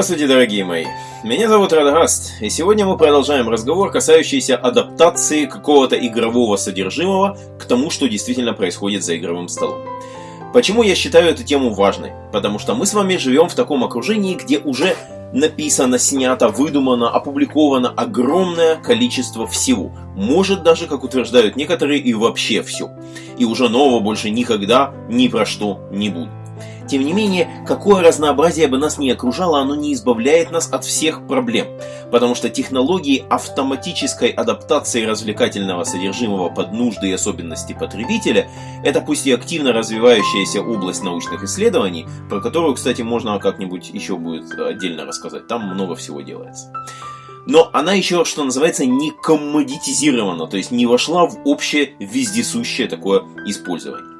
Здравствуйте, дорогие мои! Меня зовут Радгаст, и сегодня мы продолжаем разговор, касающийся адаптации какого-то игрового содержимого к тому, что действительно происходит за игровым столом. Почему я считаю эту тему важной? Потому что мы с вами живем в таком окружении, где уже написано, снято, выдумано, опубликовано огромное количество всего. Может даже, как утверждают некоторые, и вообще все. И уже нового больше никогда ни про что не будет. Тем не менее, какое разнообразие бы нас ни окружало, оно не избавляет нас от всех проблем. Потому что технологии автоматической адаптации развлекательного содержимого под нужды и особенности потребителя – это пусть и активно развивающаяся область научных исследований, про которую, кстати, можно как-нибудь еще будет отдельно рассказать. Там много всего делается. Но она еще, что называется, не коммодитизирована, то есть не вошла в общее вездесущее такое использование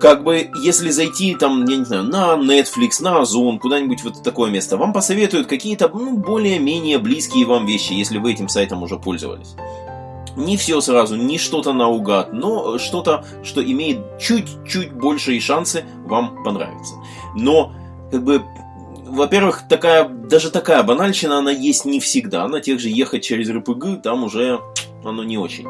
как бы, если зайти там, я не знаю, на Netflix, на Озон, куда-нибудь вот такое место, вам посоветуют какие-то, ну, более-менее близкие вам вещи, если вы этим сайтом уже пользовались. Не все сразу, не что-то наугад, но что-то, что имеет чуть-чуть большие шансы вам понравиться. Но, как бы, во-первых, такая, даже такая банальщина, она есть не всегда. На тех же ехать через РПГ, там уже оно не очень.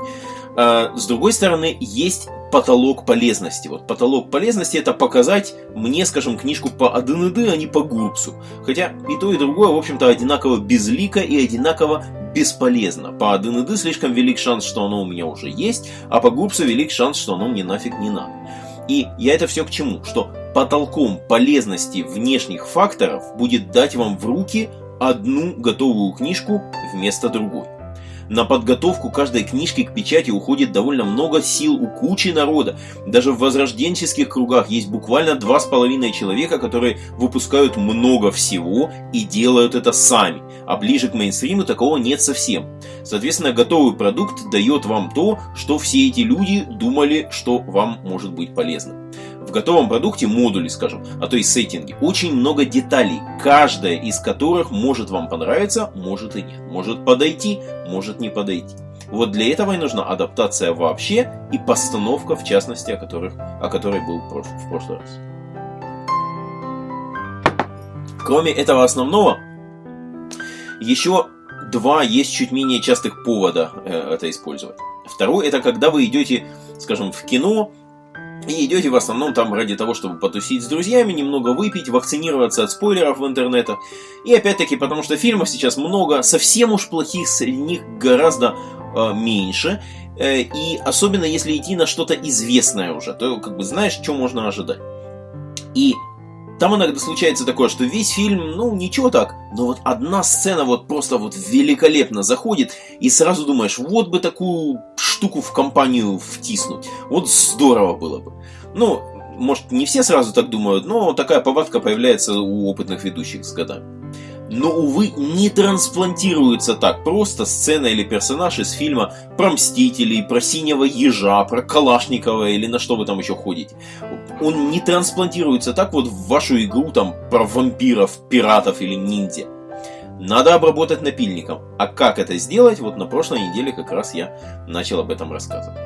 А, с другой стороны, есть потолок полезности. Вот потолок полезности это показать мне, скажем, книжку по АДНД, а не по ГУРПСу. Хотя и то, и другое, в общем-то, одинаково безлико и одинаково бесполезно. По АДНД слишком велик шанс, что оно у меня уже есть, а по ГУРПСу велик шанс, что оно мне нафиг не надо. И я это все к чему? Что потолком полезности внешних факторов будет дать вам в руки одну готовую книжку вместо другой. На подготовку каждой книжки к печати уходит довольно много сил у кучи народа. Даже в возрожденческих кругах есть буквально два с половиной человека, которые выпускают много всего и делают это сами. А ближе к мейнстриму такого нет совсем. Соответственно, готовый продукт дает вам то, что все эти люди думали, что вам может быть полезно готовом продукте модули, скажем, а то и сеттинги, очень много деталей, каждая из которых может вам понравиться, может и нет. Может подойти, может не подойти. Вот для этого и нужна адаптация вообще и постановка, в частности, о, которых, о которой был в прошлый раз. Кроме этого основного, еще два есть чуть менее частых повода э, это использовать. Второй это когда вы идете, скажем, в кино и идете в основном там ради того, чтобы потусить с друзьями, немного выпить, вакцинироваться от спойлеров в интернетах. И опять-таки, потому что фильмов сейчас много, совсем уж плохих среди них гораздо э, меньше. Э, и особенно если идти на что-то известное уже, то как бы знаешь, что можно ожидать. И там иногда случается такое, что весь фильм, ну, ничего так, но вот одна сцена вот просто вот великолепно заходит, и сразу думаешь, вот бы такую штуку в компанию втиснуть. Вот здорово было бы. Ну, может, не все сразу так думают, но такая повадка появляется у опытных ведущих с годами но, увы, не трансплантируется так просто сцена или персонаж из фильма про Мстителей, про Синего Ежа, про Калашникова или на что вы там еще ходите. Он не трансплантируется так вот в вашу игру там про вампиров, пиратов или ниндзя. Надо обработать напильником. А как это сделать, вот на прошлой неделе как раз я начал об этом рассказывать.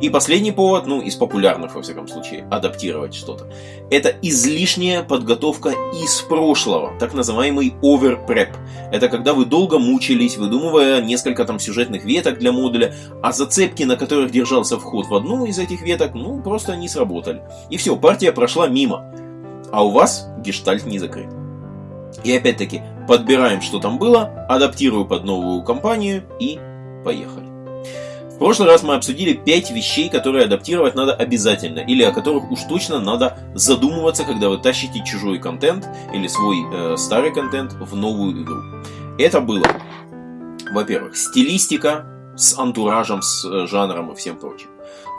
И последний повод, ну, из популярных, во всяком случае, адаптировать что-то. Это излишняя подготовка из прошлого, так называемый overprep. Это когда вы долго мучились, выдумывая несколько там сюжетных веток для модуля, а зацепки, на которых держался вход в одну из этих веток, ну, просто не сработали. И все, партия прошла мимо. А у вас гештальт не закрыт. И опять-таки, подбираем, что там было, адаптирую под новую компанию и поехали. В прошлый раз мы обсудили 5 вещей, которые адаптировать надо обязательно, или о которых уж точно надо задумываться, когда вы тащите чужой контент или свой э, старый контент в новую игру. Это было, во-первых, стилистика с антуражем, с э, жанром и всем прочим.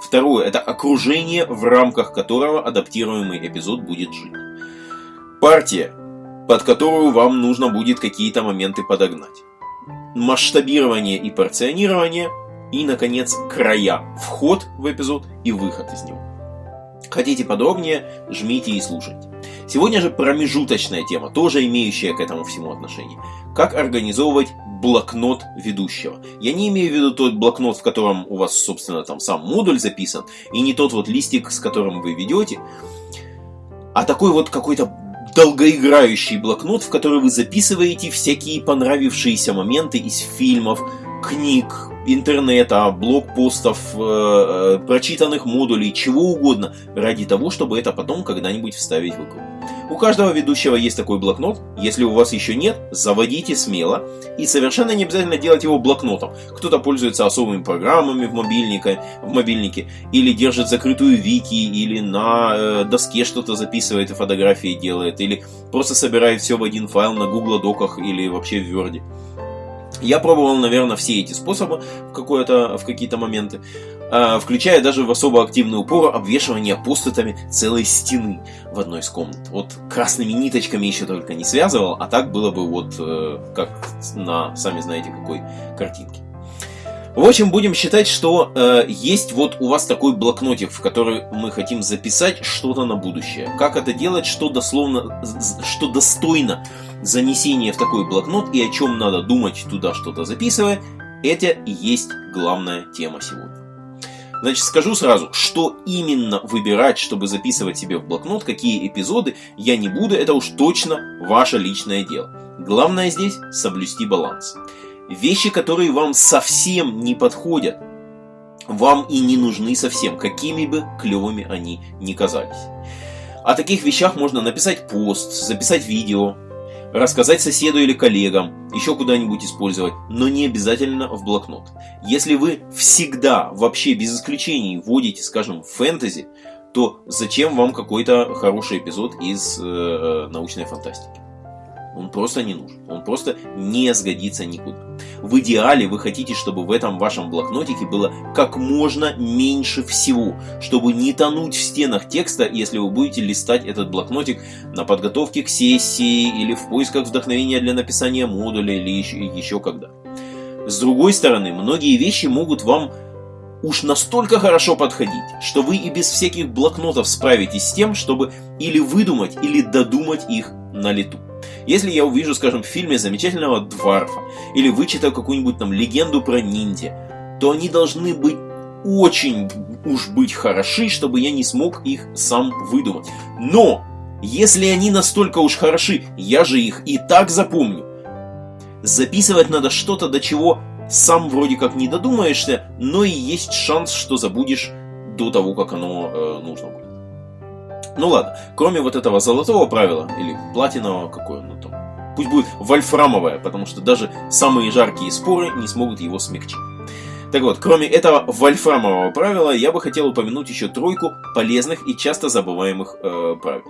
Второе, это окружение, в рамках которого адаптируемый эпизод будет жить. Партия, под которую вам нужно будет какие-то моменты подогнать. Масштабирование и порционирование – и, наконец, края. Вход в эпизод и выход из него. Хотите подробнее, жмите и слушайте. Сегодня же промежуточная тема, тоже имеющая к этому всему отношение. Как организовывать блокнот ведущего. Я не имею в виду тот блокнот, в котором у вас, собственно, там сам модуль записан, и не тот вот листик, с которым вы ведете, а такой вот какой-то долгоиграющий блокнот, в который вы записываете всякие понравившиеся моменты из фильмов, книг, интернета, блокпостов, э, э, прочитанных модулей, чего угодно, ради того, чтобы это потом когда-нибудь вставить в игру. У каждого ведущего есть такой блокнот. Если у вас еще нет, заводите смело. И совершенно не обязательно делать его блокнотом. Кто-то пользуется особыми программами в мобильнике, в мобильнике или держит закрытую вики, или на э, доске что-то записывает и фотографии делает, или просто собирает все в один файл на Google Доках или вообще в Word. Я пробовал, наверное, все эти способы в, в какие-то моменты, включая даже в особо активный упор обвешивание постатами целой стены в одной из комнат. Вот красными ниточками еще только не связывал, а так было бы вот э, как на, сами знаете, какой картинке. В общем, будем считать, что э, есть вот у вас такой блокнотик, в который мы хотим записать что-то на будущее. Как это делать, что дословно, что достойно занесения в такой блокнот и о чем надо думать туда что-то записывая, это и есть главная тема сегодня. Значит, скажу сразу, что именно выбирать, чтобы записывать себе в блокнот, какие эпизоды, я не буду, это уж точно ваше личное дело. Главное здесь соблюсти баланс. Вещи, которые вам совсем не подходят, вам и не нужны совсем, какими бы клевыми они ни казались. О таких вещах можно написать пост, записать видео, рассказать соседу или коллегам, еще куда-нибудь использовать, но не обязательно в блокнот. Если вы всегда, вообще без исключений, вводите, скажем, фэнтези, то зачем вам какой-то хороший эпизод из э, научной фантастики? Он просто не нужен. Он просто не сгодится никуда. В идеале вы хотите, чтобы в этом вашем блокнотике было как можно меньше всего, чтобы не тонуть в стенах текста, если вы будете листать этот блокнотик на подготовке к сессии или в поисках вдохновения для написания модуля или еще, еще когда. С другой стороны, многие вещи могут вам уж настолько хорошо подходить, что вы и без всяких блокнотов справитесь с тем, чтобы или выдумать, или додумать их на лету. Если я увижу, скажем, в фильме замечательного Дварфа, или вычитаю какую-нибудь там легенду про ниндзя, то они должны быть очень уж быть хороши, чтобы я не смог их сам выдумать. Но, если они настолько уж хороши, я же их и так запомню. Записывать надо что-то, до чего сам вроде как не додумаешься, но и есть шанс, что забудешь до того, как оно э, нужно будет. Ну ладно, кроме вот этого золотого правила, или платинового, какое оно там, пусть будет вольфрамовое, потому что даже самые жаркие споры не смогут его смягчить. Так вот, кроме этого вольфрамового правила, я бы хотел упомянуть еще тройку полезных и часто забываемых э, правил.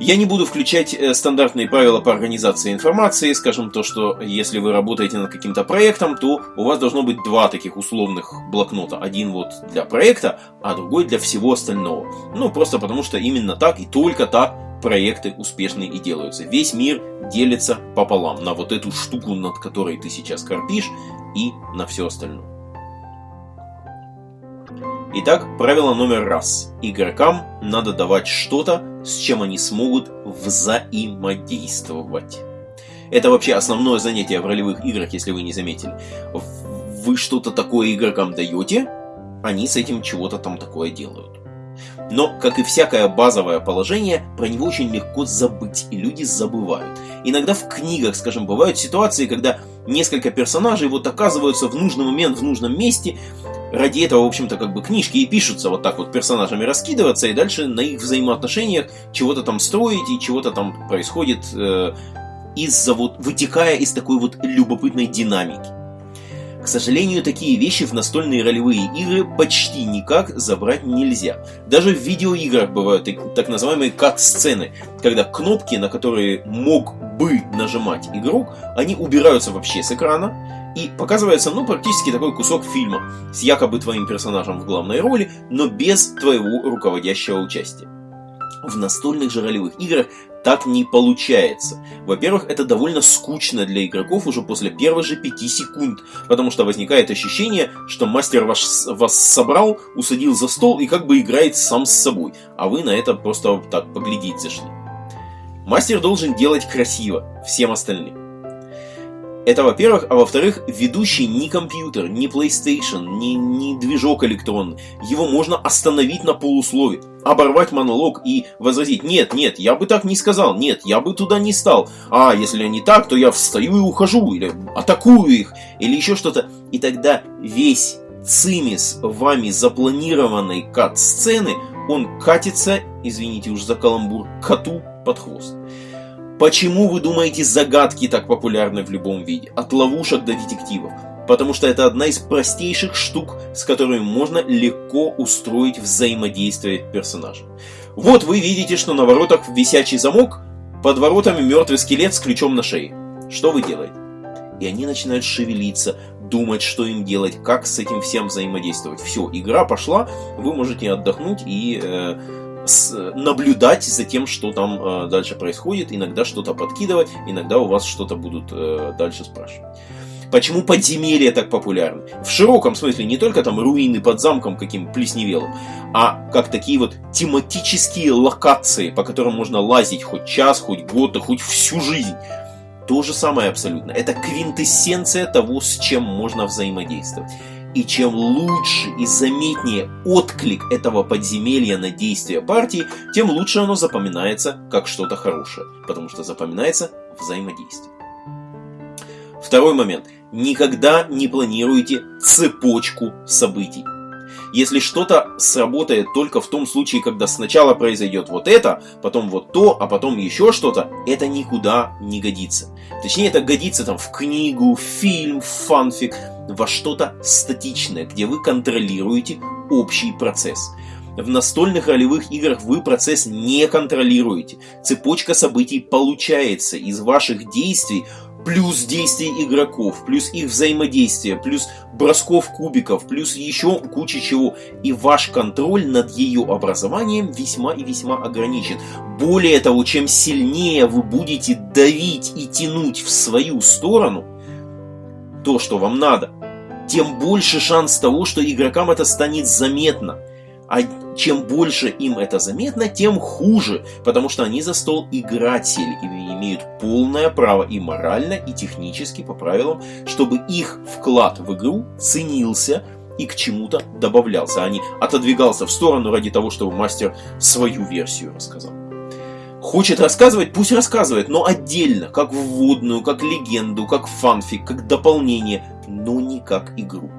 Я не буду включать э, стандартные правила по организации информации, скажем то, что если вы работаете над каким-то проектом, то у вас должно быть два таких условных блокнота. Один вот для проекта, а другой для всего остального. Ну, просто потому что именно так и только так проекты успешные и делаются. Весь мир делится пополам на вот эту штуку, над которой ты сейчас корпишь, и на все остальное. Итак, правило номер раз. Игрокам надо давать что-то, с чем они смогут взаимодействовать. Это вообще основное занятие в ролевых играх, если вы не заметили. Вы что-то такое игрокам даете, они с этим чего-то там такое делают. Но, как и всякое базовое положение, про него очень легко забыть, и люди забывают. Иногда в книгах, скажем, бывают ситуации, когда несколько персонажей вот оказываются в нужный момент в нужном месте, ради этого, в общем-то, как бы книжки и пишутся вот так вот персонажами раскидываться, и дальше на их взаимоотношениях чего-то там строить, и чего-то там происходит э, из-за вот, вытекая из такой вот любопытной динамики. Сожалению, такие вещи в настольные ролевые игры почти никак забрать нельзя. Даже в видеоиграх бывают так называемые кат-сцены, когда кнопки, на которые мог бы нажимать игрок, они убираются вообще с экрана, и показывается, ну, практически такой кусок фильма с якобы твоим персонажем в главной роли, но без твоего руководящего участия. В настольных же ролевых играх так не получается. Во-первых, это довольно скучно для игроков уже после первых же 5 секунд, потому что возникает ощущение, что мастер ваш, вас собрал, усадил за стол и как бы играет сам с собой, а вы на это просто так поглядеть зашли. Мастер должен делать красиво всем остальным. Это во-первых, а во-вторых, ведущий не компьютер, не PlayStation, не, не движок электронный. Его можно остановить на полуслове, оборвать монолог и возразить, нет, нет, я бы так не сказал, нет, я бы туда не стал. А если они так, то я встаю и ухожу, или атакую их, или еще что-то. И тогда весь цимис вами запланированной кат-сцены, он катится, извините уж за каламбур, коту под хвост. Почему вы думаете загадки так популярны в любом виде? От ловушек до детективов. Потому что это одна из простейших штук, с которыми можно легко устроить взаимодействие персонажа. Вот вы видите, что на воротах висячий замок, под воротами мертвый скелет с ключом на шее. Что вы делаете? И они начинают шевелиться, думать, что им делать, как с этим всем взаимодействовать. Все, игра пошла, вы можете отдохнуть и э, наблюдать за тем, что там э, дальше происходит, иногда что-то подкидывать, иногда у вас что-то будут э, дальше спрашивать. Почему подземелья так популярны? В широком смысле не только там руины под замком каким плесневелым, а как такие вот тематические локации, по которым можно лазить хоть час, хоть год, а хоть всю жизнь. То же самое абсолютно. Это квинтэссенция того, с чем можно взаимодействовать. И чем лучше и заметнее отклик этого подземелья на действия партии, тем лучше оно запоминается как что-то хорошее, потому что запоминается взаимодействие. Второй момент. Никогда не планируйте цепочку событий. Если что-то сработает только в том случае, когда сначала произойдет вот это, потом вот то, а потом еще что-то, это никуда не годится. Точнее, это годится там в книгу, в фильм, в фанфик, во что-то статичное, где вы контролируете общий процесс. В настольных ролевых играх вы процесс не контролируете. Цепочка событий получается из ваших действий плюс действий игроков, плюс их взаимодействие, плюс бросков кубиков, плюс еще куча чего. И ваш контроль над ее образованием весьма и весьма ограничен. Более того, чем сильнее вы будете давить и тянуть в свою сторону то, что вам надо, тем больше шанс того, что игрокам это станет заметно. А чем больше им это заметно, тем хуже, потому что они за стол играть сели и имеют полное право и морально, и технически по правилам, чтобы их вклад в игру ценился и к чему-то добавлялся, а не отодвигался в сторону ради того, чтобы мастер свою версию рассказал. Хочет рассказывать, пусть рассказывает, но отдельно, как вводную, как легенду, как фанфик, как дополнение, но не как игру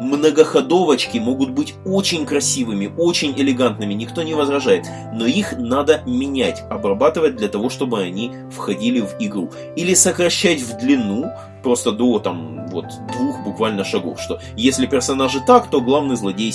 многоходовочки могут быть очень красивыми, очень элегантными, никто не возражает, но их надо менять, обрабатывать для того, чтобы они входили в игру. Или сокращать в длину, просто до там вот двух буквально шагов, что если персонажи так, то главный злодей.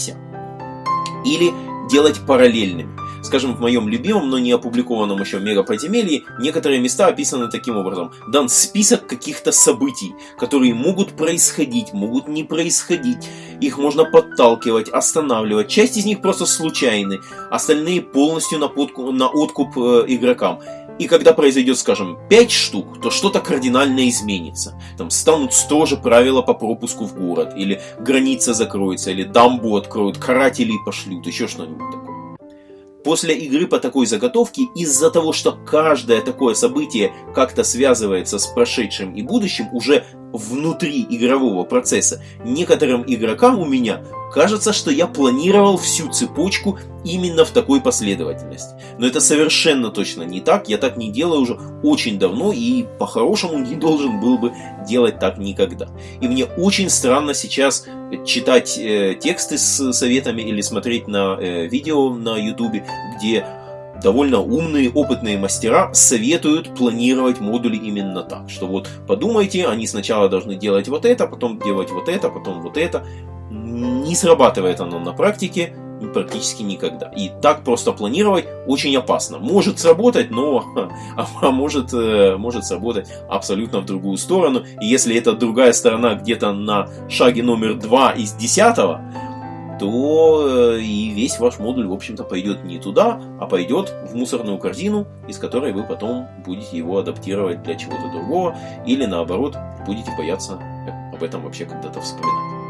Или делать параллельными. Скажем, в моем любимом, но не опубликованном еще мегаподземелье, некоторые места описаны таким образом. Дан список каких-то событий, которые могут происходить, могут не происходить. Их можно подталкивать, останавливать. Часть из них просто случайны, остальные полностью на, подку, на откуп э, игрокам. И когда произойдет, скажем, 5 штук, то что-то кардинально изменится. Там станут строже правила по пропуску в город, или граница закроется, или дамбу откроют, карателей пошлют, еще что-нибудь такое. После игры по такой заготовке, из-за того, что каждое такое событие как-то связывается с прошедшим и будущим уже внутри игрового процесса, некоторым игрокам у меня кажется, что я планировал всю цепочку именно в такой последовательности. Но это совершенно точно не так, я так не делаю уже очень давно и по-хорошему не должен был бы делать так никогда. И мне очень странно сейчас читать э, тексты с советами или смотреть на э, видео на ютубе, где довольно умные, опытные мастера советуют планировать модули именно так, что вот подумайте, они сначала должны делать вот это, потом делать вот это, потом вот это. Не срабатывает оно на практике практически никогда. И так просто планировать очень опасно. Может сработать, но а, а может, э, может сработать абсолютно в другую сторону. И если эта другая сторона где-то на шаге номер 2 из 10, то э, и весь ваш модуль, в общем-то, пойдет не туда, а пойдет в мусорную корзину, из которой вы потом будете его адаптировать для чего-то другого, или наоборот, будете бояться об этом вообще когда-то вспоминать.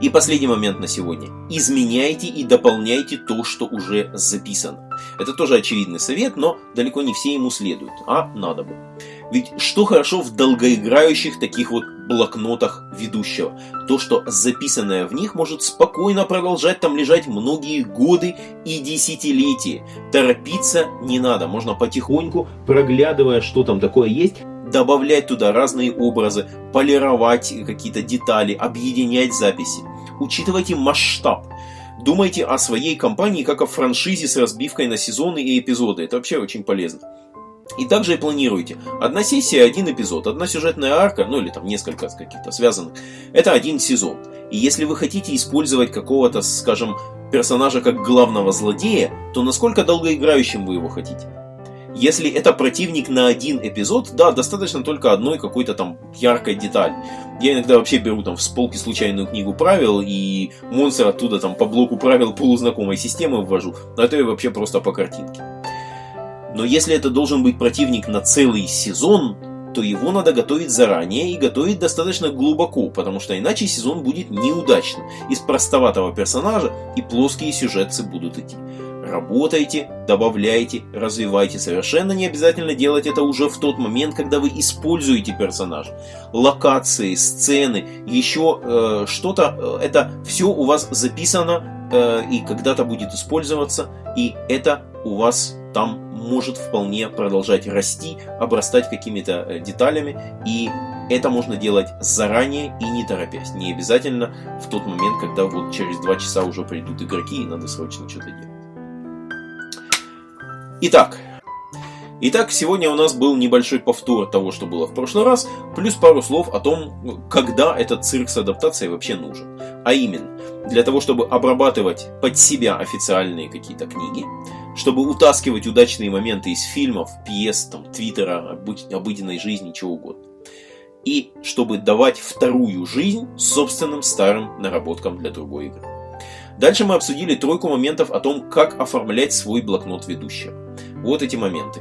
И последний момент на сегодня. Изменяйте и дополняйте то, что уже записано. Это тоже очевидный совет, но далеко не все ему следуют, а надо бы. Ведь что хорошо в долгоиграющих таких вот блокнотах ведущего? То, что записанное в них может спокойно продолжать там лежать многие годы и десятилетия. Торопиться не надо, можно потихоньку, проглядывая, что там такое есть, добавлять туда разные образы, полировать какие-то детали, объединять записи. Учитывайте масштаб. Думайте о своей компании как о франшизе с разбивкой на сезоны и эпизоды. Это вообще очень полезно. И также и планируйте. Одна сессия, один эпизод, одна сюжетная арка, ну или там несколько каких-то связанных, это один сезон. И если вы хотите использовать какого-то, скажем, персонажа как главного злодея, то насколько долгоиграющим вы его хотите? Если это противник на один эпизод, да, достаточно только одной какой-то там яркой детали. Я иногда вообще беру там в полки случайную книгу правил и монстр оттуда там по блоку правил полузнакомой системы ввожу, а это вообще просто по картинке. Но если это должен быть противник на целый сезон, то его надо готовить заранее и готовить достаточно глубоко, потому что иначе сезон будет неудачным. Из простоватого персонажа и плоские сюжетцы будут идти. Работайте, добавляйте, развивайте. Совершенно не обязательно делать это уже в тот момент, когда вы используете персонажа. Локации, сцены, еще э, что-то, э, это все у вас записано э, и когда-то будет использоваться, и это у вас там может вполне продолжать расти, обрастать какими-то э, деталями, и это можно делать заранее и не торопясь. Не обязательно в тот момент, когда вот через два часа уже придут игроки и надо срочно что-то делать. Итак, Итак, сегодня у нас был небольшой повтор того, что было в прошлый раз, плюс пару слов о том, когда этот цирк с адаптацией вообще нужен. А именно, для того, чтобы обрабатывать под себя официальные какие-то книги, чтобы утаскивать удачные моменты из фильмов, пьес, там, твиттера, обыденной жизни, чего угодно. И чтобы давать вторую жизнь собственным старым наработкам для другой игры. Дальше мы обсудили тройку моментов о том, как оформлять свой блокнот ведущего. Вот эти моменты.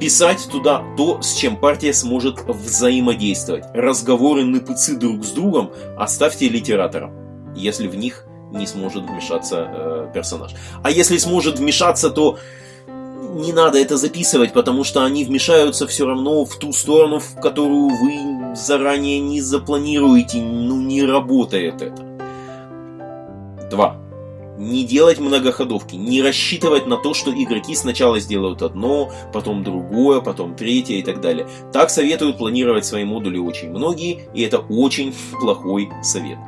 Писать туда то, с чем партия сможет взаимодействовать. Разговоры НПЦ друг с другом оставьте литераторам, если в них не сможет вмешаться э, персонаж. А если сможет вмешаться, то не надо это записывать, потому что они вмешаются все равно в ту сторону, в которую вы заранее не запланируете. Ну, не работает это. Два. Не делать многоходовки, не рассчитывать на то, что игроки сначала сделают одно, потом другое, потом третье и так далее. Так советуют планировать свои модули очень многие, и это очень плохой совет.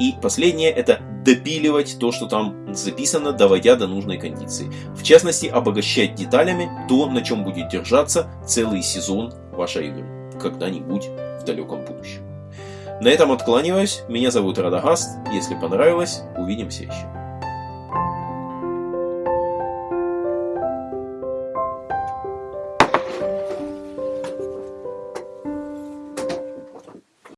И последнее это допиливать то, что там записано, доводя до нужной кондиции. В частности, обогащать деталями то, на чем будет держаться целый сезон вашей игры. Когда-нибудь в далеком будущем. На этом откланиваюсь. Меня зовут Радагаст. Если понравилось, увидимся еще.